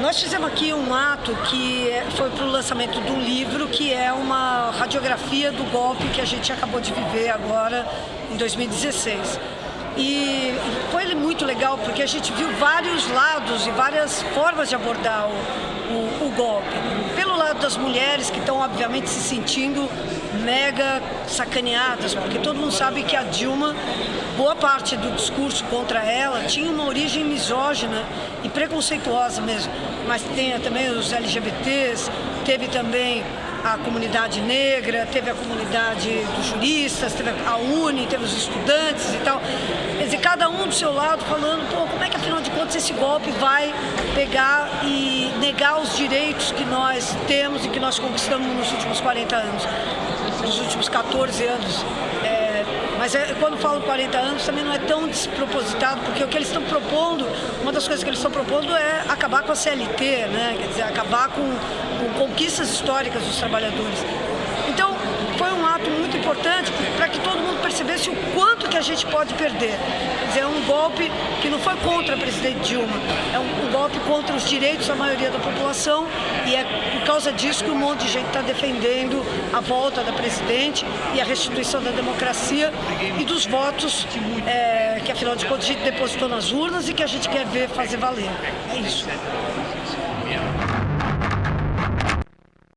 nós fizemos aqui um ato que foi para o lançamento um livro que é uma radiografia do golpe que a gente acabou de viver agora em 2016. E foi muito legal porque a gente viu vários lados e várias formas de abordar o, o, das mulheres que estão obviamente se sentindo mega sacaneadas, porque todo mundo sabe que a Dilma, boa parte do discurso contra ela tinha uma origem misógina e preconceituosa mesmo. Mas tem também os LGBTs, teve também a comunidade negra, teve a comunidade dos juristas, teve a UNE, teve os estudantes e tal. Quer dizer, cada um do seu lado falando, pô, como é que afinal de contas esse golpe vai pegar e negar os direitos que nós temos e que nós conquistamos nos últimos 40 anos, nos últimos 14 anos. É, mas é, quando falo 40 anos também não é tão despropositado, porque o que eles estão propondo, uma das coisas que eles estão propondo é acabar com a CLT, né? quer dizer, acabar com, com conquistas históricas dos trabalhadores. Então, foi um ato muito importante para que todo mundo percebesse o quanto que a gente pode perder. Quer dizer, é um golpe que não foi contra a presidente Dilma, é um, um golpe contra os direitos da maioria da população e é por causa disso que um monte de gente está defendendo a volta da presidente e a restituição da democracia e dos votos é, que, afinal de contas, a gente depositou nas urnas e que a gente quer ver fazer valer. É isso.